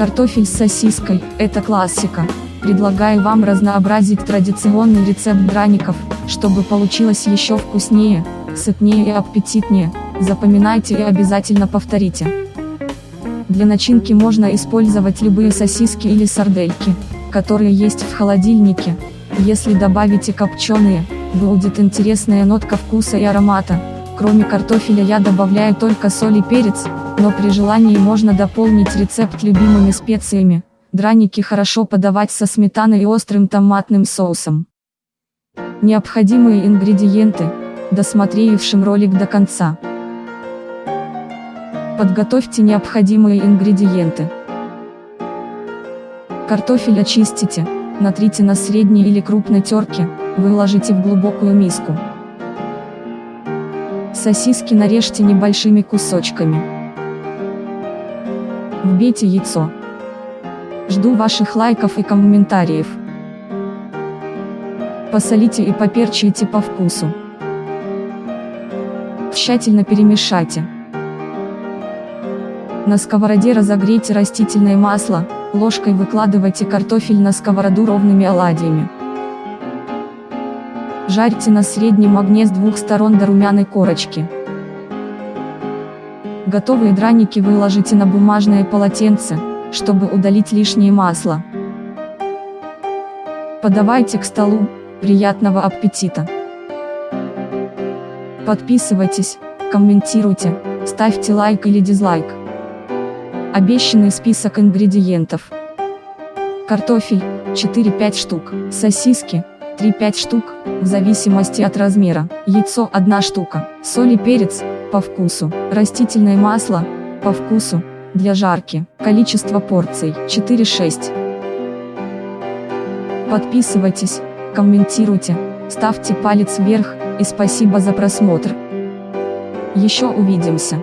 Картофель с сосиской – это классика. Предлагаю вам разнообразить традиционный рецепт драников, чтобы получилось еще вкуснее, сытнее и аппетитнее. Запоминайте и обязательно повторите. Для начинки можно использовать любые сосиски или сардельки, которые есть в холодильнике. Если добавите копченые, будет интересная нотка вкуса и аромата. Кроме картофеля я добавляю только соль и перец, но при желании можно дополнить рецепт любимыми специями. Драники хорошо подавать со сметаной и острым томатным соусом. Необходимые ингредиенты, досмотревшим ролик до конца. Подготовьте необходимые ингредиенты. Картофель очистите, натрите на средней или крупной терке, выложите в глубокую миску. Сосиски нарежьте небольшими кусочками. Вбейте яйцо. Жду ваших лайков и комментариев. Посолите и поперчите по вкусу. Тщательно перемешайте. На сковороде разогрейте растительное масло, ложкой выкладывайте картофель на сковороду ровными оладьями. Жарьте на среднем огне с двух сторон до румяной корочки. Готовые драники выложите на бумажное полотенце, чтобы удалить лишнее масло. Подавайте к столу, приятного аппетита! Подписывайтесь, комментируйте, ставьте лайк или дизлайк. Обещанный список ингредиентов. Картофель, 4-5 штук, сосиски, 3-5 штук, в зависимости от размера, яйцо 1 штука, соль и перец, по вкусу, растительное масло, по вкусу, для жарки, количество порций 4-6. Подписывайтесь, комментируйте, ставьте палец вверх, и спасибо за просмотр. Еще увидимся.